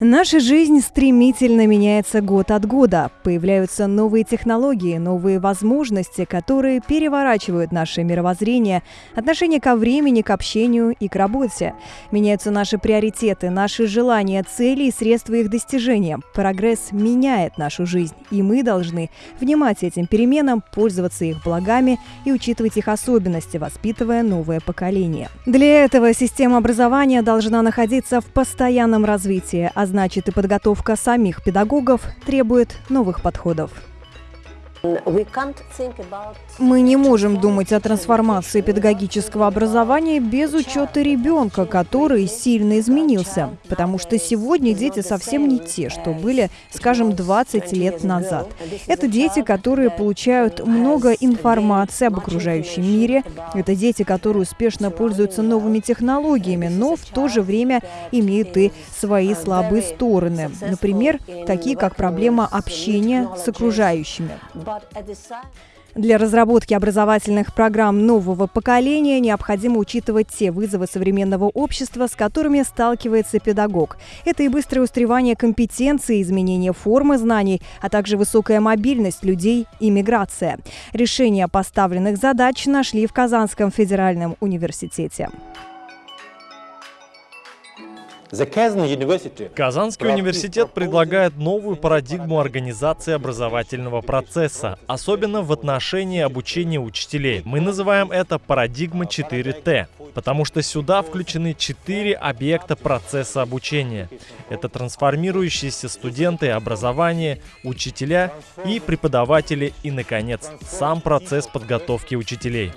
Наша жизнь стремительно меняется год от года. Появляются новые технологии, новые возможности, которые переворачивают наше мировоззрение, отношение ко времени, к общению и к работе. Меняются наши приоритеты, наши желания, цели и средства их достижения. Прогресс меняет нашу жизнь, и мы должны внимать этим переменам, пользоваться их благами и учитывать их особенности, воспитывая новое поколение. Для этого система образования должна находиться в постоянном развитии, а значит и подготовка самих педагогов требует новых подходов. Мы не можем думать о трансформации педагогического образования без учета ребенка, который сильно изменился. Потому что сегодня дети совсем не те, что были, скажем, 20 лет назад. Это дети, которые получают много информации об окружающем мире. Это дети, которые успешно пользуются новыми технологиями, но в то же время имеют и свои слабые стороны. Например, такие как проблема общения с окружающими. Для разработки образовательных программ нового поколения необходимо учитывать те вызовы современного общества, с которыми сталкивается педагог. Это и быстрое устаревание компетенций, изменение формы знаний, а также высокая мобильность людей и миграция. Решения поставленных задач нашли в Казанском федеральном университете. Казанский университет предлагает новую парадигму организации образовательного процесса, особенно в отношении обучения учителей. Мы называем это парадигма 4Т, потому что сюда включены четыре объекта процесса обучения. Это трансформирующиеся студенты, образование, учителя и преподаватели и, наконец, сам процесс подготовки учителей.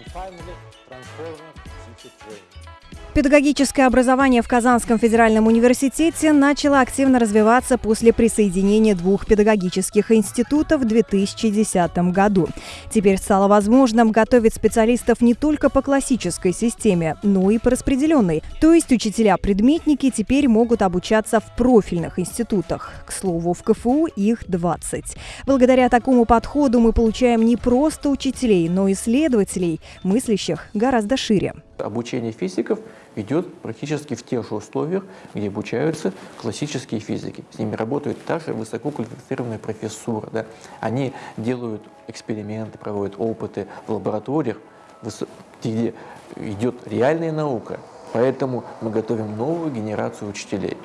Педагогическое образование в Казанском федеральном университете начало активно развиваться после присоединения двух педагогических институтов в 2010 году. Теперь стало возможным готовить специалистов не только по классической системе, но и по распределенной. То есть учителя-предметники теперь могут обучаться в профильных институтах. К слову, в КФУ их 20. Благодаря такому подходу мы получаем не просто учителей, но и исследователей, мыслящих гораздо шире. Обучение физиков идет практически в тех же условиях, где обучаются классические физики. С ними работает та же высококвалифицированная профессура. Да? Они делают эксперименты, проводят опыты в лабораториях, где идет реальная наука. Поэтому мы готовим новую генерацию учителей.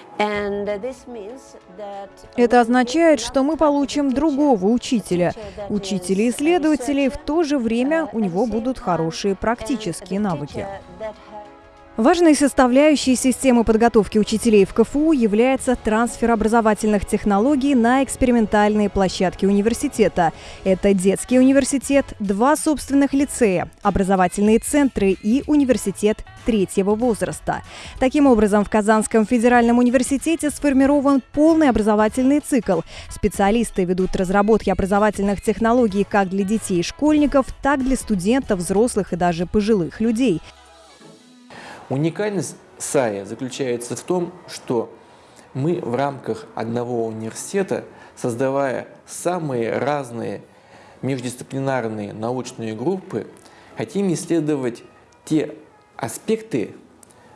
Это означает, что мы получим другого учителя. Учителя-исследователей в то же время у него будут хорошие практические навыки. Важной составляющей системы подготовки учителей в КФУ является трансфер образовательных технологий на экспериментальные площадки университета. Это детский университет, два собственных лицея, образовательные центры и университет третьего возраста. Таким образом, в Казанском федеральном университете сформирован полный образовательный цикл. Специалисты ведут разработки образовательных технологий как для детей и школьников, так для студентов, взрослых и даже пожилых людей. Уникальность САИ заключается в том, что мы в рамках одного университета, создавая самые разные междисциплинарные научные группы, хотим исследовать те аспекты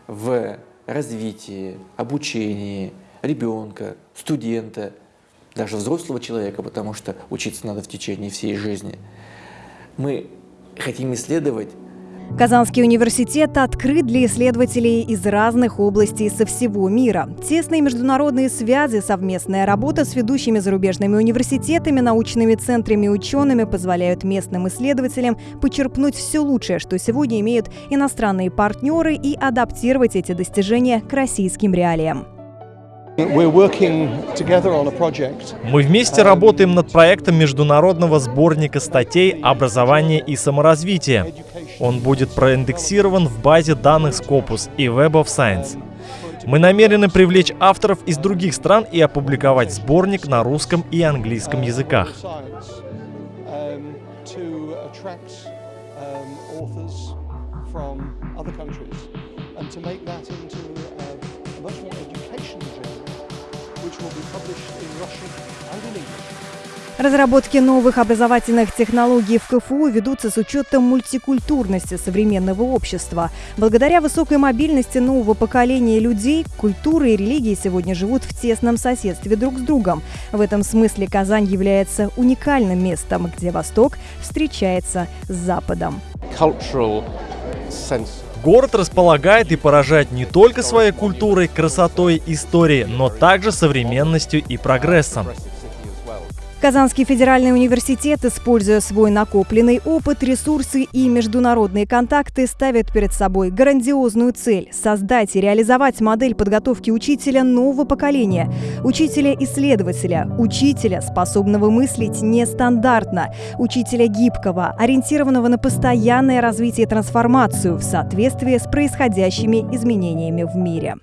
в развитии, обучении ребенка, студента, даже взрослого человека, потому что учиться надо в течение всей жизни. Мы хотим исследовать Казанский университет открыт для исследователей из разных областей со всего мира. Тесные международные связи, совместная работа с ведущими зарубежными университетами, научными центрами и учеными позволяют местным исследователям почерпнуть все лучшее, что сегодня имеют иностранные партнеры и адаптировать эти достижения к российским реалиям. Мы вместе работаем над проектом международного сборника статей «Образование и саморазвитие». Он будет проиндексирован в базе данных Scopus и Web of Science. Мы намерены привлечь авторов из других стран и опубликовать сборник на русском и английском языках. and to make that into a much more educational Разработки новых образовательных технологий в КФУ ведутся с учетом мультикультурности современного общества. Благодаря высокой мобильности нового поколения людей, культура и религии сегодня живут в тесном соседстве друг с другом. В этом смысле Казань является уникальным местом, где Восток встречается с Западом. Город располагает и поражает не только своей культурой, красотой, историей, но также современностью и прогрессом. Казанский федеральный университет, используя свой накопленный опыт, ресурсы и международные контакты, ставит перед собой грандиозную цель – создать и реализовать модель подготовки учителя нового поколения, учителя-исследователя, учителя, способного мыслить нестандартно, учителя гибкого, ориентированного на постоянное развитие и трансформацию в соответствии с происходящими изменениями в мире.